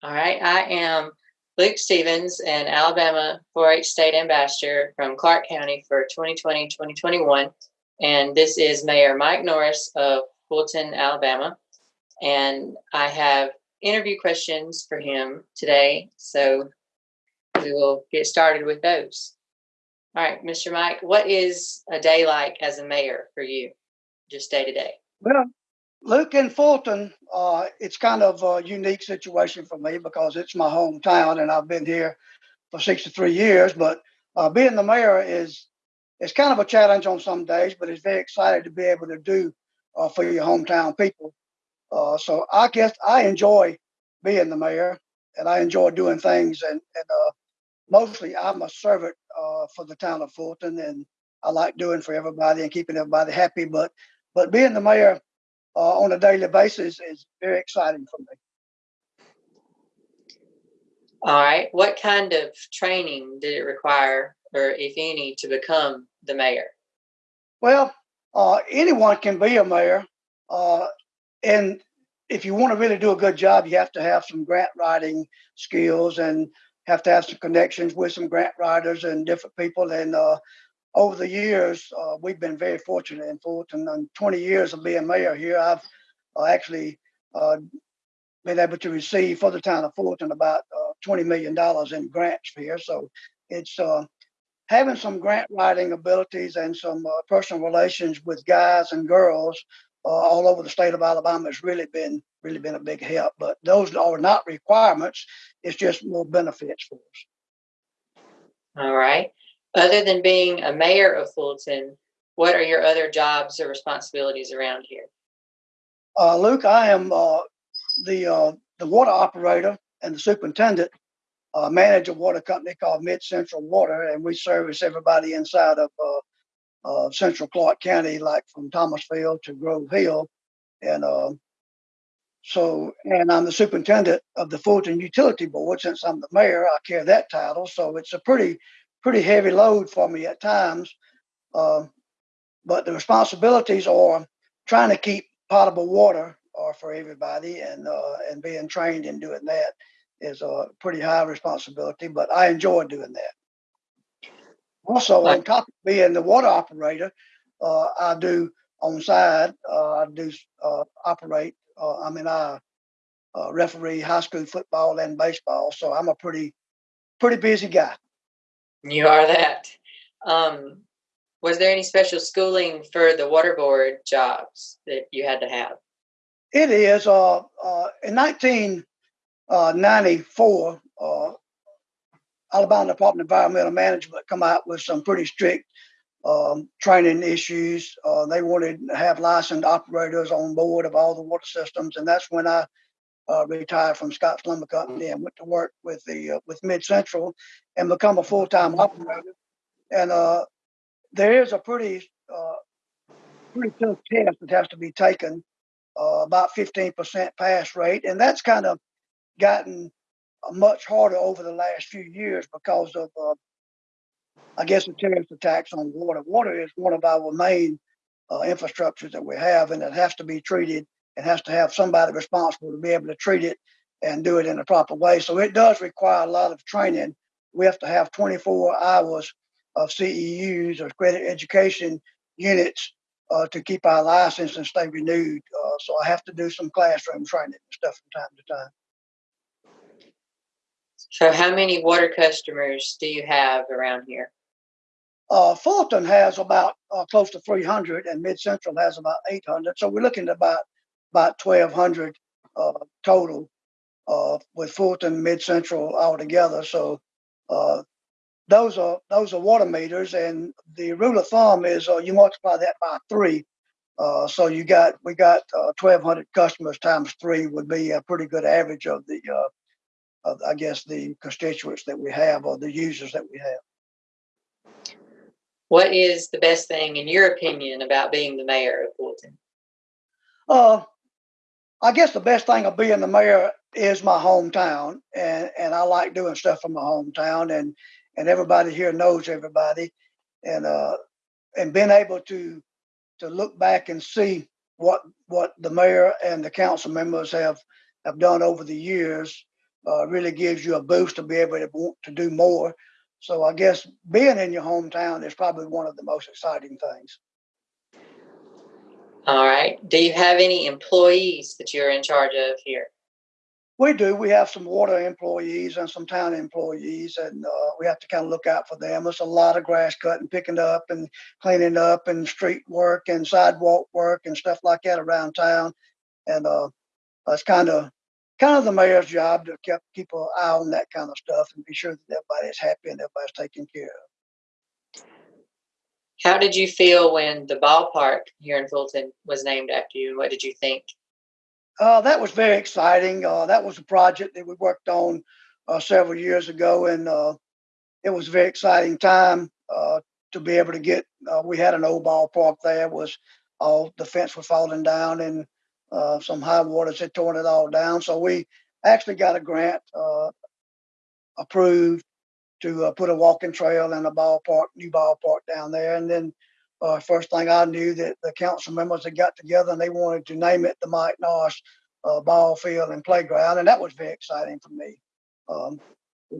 All right, I am Luke Stevens, an Alabama 4 H State Ambassador from Clarke County for 2020 2021. And this is Mayor Mike Norris of Fulton, Alabama. And I have interview questions for him today. So we will get started with those. All right, Mr. Mike, what is a day like as a mayor for you, just day to day? Well, Luke in Fulton, uh, it's kind of a unique situation for me because it's my hometown and I've been here for 63 years. But uh, being the mayor is it's kind of a challenge on some days, but it's very exciting to be able to do uh, for your hometown people. Uh, so I guess I enjoy being the mayor and I enjoy doing things and, and uh, mostly I'm a servant uh, for the town of Fulton and I like doing for everybody and keeping everybody happy. But but being the mayor uh, on a daily basis is very exciting for me. All right. What kind of training did it require, or if any, to become the mayor? Well, uh, anyone can be a mayor. Uh, and if you want to really do a good job, you have to have some grant writing skills and have to have some connections with some grant writers and different people. And uh, over the years, uh, we've been very fortunate in Fulton. In 20 years of being mayor here, I've uh, actually uh, been able to receive for the town of Fulton about uh, $20 million in grants here. So it's uh, having some grant writing abilities and some uh, personal relations with guys and girls all over the state of Alabama has really been really been a big help. But those are not requirements; it's just more benefits for us. All right. Other than being a mayor of Fulton, what are your other jobs or responsibilities around here? Uh, Luke, I am uh, the uh, the water operator and the superintendent, uh, manage a water company called Mid Central Water, and we service everybody inside of uh, Central Clarke County, like from Thomasville to Grove Hill, and um, so, and I'm the superintendent of the Fulton Utility Board. Since I'm the mayor, I carry that title, so it's a pretty pretty heavy load for me at times. Uh, but the responsibilities are trying to keep potable water uh, for everybody and uh, and being trained in doing that is a pretty high responsibility, but I enjoy doing that. Also, on top of being the water operator, uh, I do on side, uh, I do uh, operate, I mean, I referee high school football and baseball. So I'm a pretty, pretty busy guy. You are that. Um, was there any special schooling for the water board jobs that you had to have? It is. Uh, uh, in 1994, uh, uh, Alabama Department of Environmental Management come out with some pretty strict um, training issues. Uh, they wanted to have licensed operators on board of all the water systems, and that's when I uh, retired from Scott's Lumber Company and went to work with the uh, with Mid Central and become a full time operator. And uh, there is a pretty uh, pretty tough test that has to be taken, uh, about 15% pass rate, and that's kind of gotten much harder over the last few years because of, uh, I guess, the terrorist attacks on water. Water is one of our main infrastructures that we have, and it has to be treated it has to have somebody responsible to be able to treat it and do it in a proper way. So it does require a lot of training. We have to have 24 hours of CEUs or credit education units uh, to keep our license and stay renewed. Uh, so I have to do some classroom training and stuff from time to time. So, how many water customers do you have around here? Uh, Fulton has about uh, close to 300, and Mid Central has about 800. So we're looking at about about 1,200 uh, total uh, with Fulton Mid Central all together. So uh, those are those are water meters, and the rule of thumb is uh, you multiply that by three. Uh, so you got we got 1,200 uh, customers times three would be a pretty good average of the of, I guess the constituents that we have or the users that we have. What is the best thing, in your opinion, about being the mayor of Fulton? Uh, I guess the best thing of being the mayor is my hometown, and and I like doing stuff from my hometown, and and everybody here knows everybody, and uh, and being able to to look back and see what what the mayor and the council members have have done over the years uh, really gives you a boost to be able to want to do more. So I guess being in your hometown is probably one of the most exciting things. Right. Do you have any employees that you're in charge of here? We do. We have some water employees and some town employees, and uh, we have to kind of look out for them. There's a lot of grass cutting, picking up, and cleaning up, and street work and sidewalk work and stuff like that around town. And uh, that's kind of kind of the mayor's job to keep keep an eye on that kind of stuff and be sure that everybody's happy and everybody's taken care of. How did you feel when the ballpark here in Fulton was named after you? What did you think? Uh, that was very exciting. Uh, that was a project that we worked on uh, several years ago, and uh, it was a very exciting time uh, to be able to get. Uh, we had an old ballpark there. Was all the fence was falling down, and some high waters had torn it all down. So we actually got a grant approved to put a walking trail and a ballpark, new ballpark down there, and then uh, first thing I knew that the council members had got together and they wanted to name it the Mike Norris uh, Ball Field and Playground, and that was very exciting for me. Um,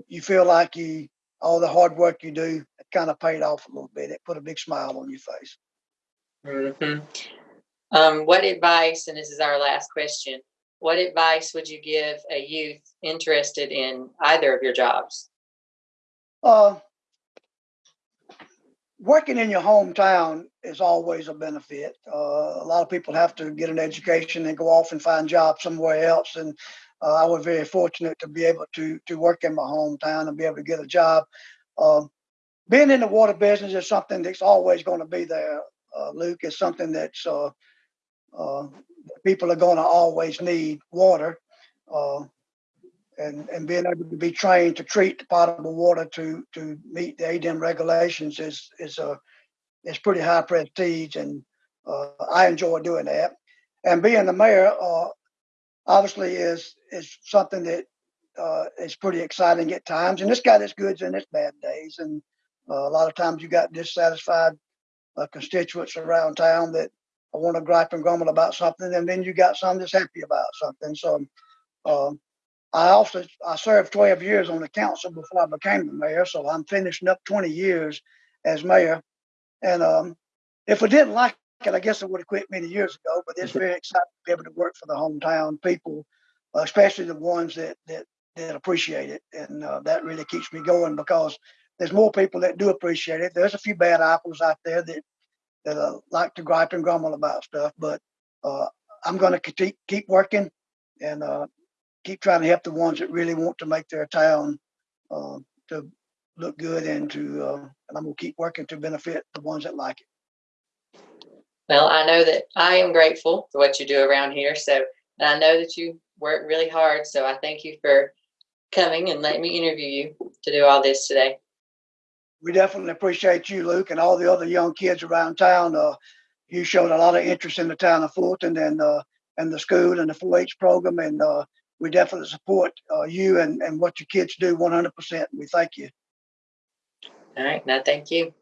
you feel like you all the hard work you do it kind of paid off a little bit. It put a big smile on your face. hmm Um, what advice, and this is our last question, what advice would you give a youth interested in either of your jobs? Uh, working in your hometown is always a benefit. Uh, a lot of people have to get an education and go off and find jobs somewhere else. And uh, I was very fortunate to be able to to work in my hometown and be able to get a job. Um, being in the water business is something that's always going to be there. Uh, Luke is something that's uh, uh, people are going to always need water. And, and being able to be trained to treat the potable water to to meet the ADEM regulations is is a is pretty high prestige, and uh, I enjoy doing that. And being the mayor, uh, obviously, is is something that uh, is pretty exciting at times. And it's got its goods and its bad days. And uh, a lot of times you got dissatisfied uh, constituents around town that want to gripe and grumble about something, and then you got some that's happy about something. So. Um, I also I served 12 years on the council before I became the mayor, so I'm finishing up 20 years as mayor. And um, if I didn't like it, I guess I would have quit many years ago. But it's very exciting to be able to work for the hometown people, especially the ones that that that appreciate it, and uh, that really keeps me going because there's more people that do appreciate it. There's a few bad apples out there that that uh, like to gripe and grumble about stuff, but uh, I'm going to keep keep working, and uh, keep trying to help the ones that really want to make their town uh, to look good and to uh, and I'm gonna keep working to benefit the ones that like it. Well, I know that I am grateful for what you do around here. So, and I know that you work really hard. So, I thank you for coming and letting me interview you to do all this today. We definitely appreciate you, Luke, and all the other young kids around town. Uh, you showed a lot of interest in the town of Fulton and uh, and the school and the 4-H program, and uh, we definitely support uh, you and, and what your kids do 100%. We thank you. All right. Now, thank you.